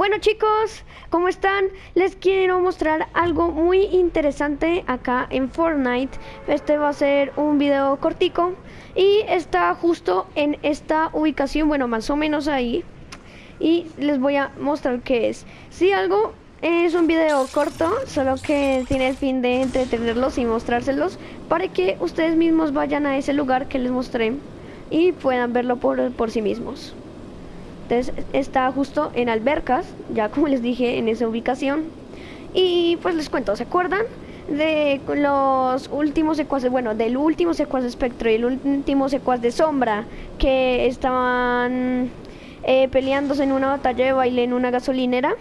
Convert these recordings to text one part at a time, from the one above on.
Bueno chicos, ¿cómo están? Les quiero mostrar algo muy interesante acá en Fortnite. Este va a ser un video cortico y está justo en esta ubicación, bueno, más o menos ahí. Y les voy a mostrar qué es. Si algo es un video corto, solo que tiene el fin de entretenerlos y mostrárselos para que ustedes mismos vayan a ese lugar que les mostré y puedan verlo por, por sí mismos. Entonces está justo en Albercas, ya como les dije, en esa ubicación. Y pues les cuento, ¿se acuerdan? de los últimos secuaces, bueno, del último secuaz de espectro y el último secuaz de sombra que estaban eh, peleándose en una batalla de baile en una gasolinera,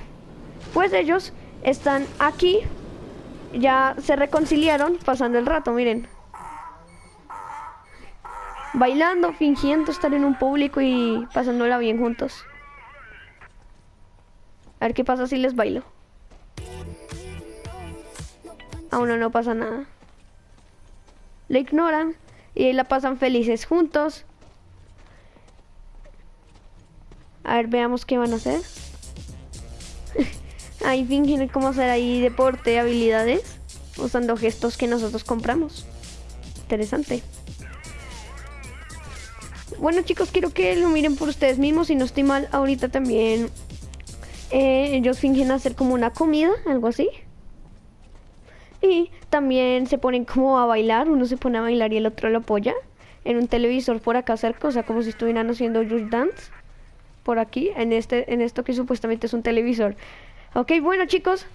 pues ellos están aquí, ya se reconciliaron pasando el rato, miren. Bailando, fingiendo estar en un público y pasándola bien juntos. A ver qué pasa si les bailo. A uno no pasa nada. Le ignoran y la pasan felices juntos. A ver, veamos qué van a hacer. ahí fingen cómo hacer ahí deporte, habilidades, usando gestos que nosotros compramos. Interesante. Bueno chicos, quiero que lo miren por ustedes mismos. Si no estoy mal, ahorita también eh, ellos fingen hacer como una comida, algo así. Y también se ponen como a bailar. Uno se pone a bailar y el otro lo apoya. En un televisor por acá cerca, o sea, como si estuvieran haciendo Just Dance. Por aquí, en, este, en esto que supuestamente es un televisor. Ok, bueno chicos.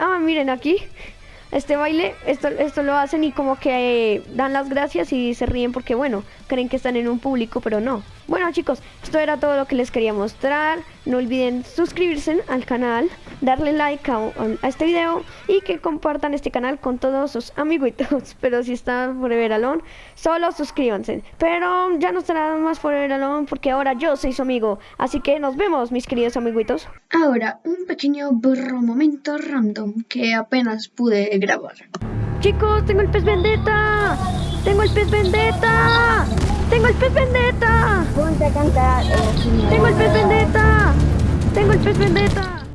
Ah, miren aquí este baile, esto, esto lo hacen y como que eh, dan las gracias y se ríen porque, bueno, creen que están en un público, pero no. Bueno chicos, esto era todo lo que les quería mostrar. No olviden suscribirse al canal, darle like a, este video y que compartan este canal con todos sus amiguitos. Pero si están Forever Alone, solo suscríbanse. Pero ya no estará más Forever Alone porque ahora yo soy su amigo. Así que nos vemos, mis queridos amiguitos. Ahora, un pequeño burro momento random que apenas pude grabar. Chicos, tengo el pez vendetta. Tengo el pez vendetta. Tengo el pez vendetta. Ponte a cantar. Tengo el pez vendetta. Tengo el pez vendetta.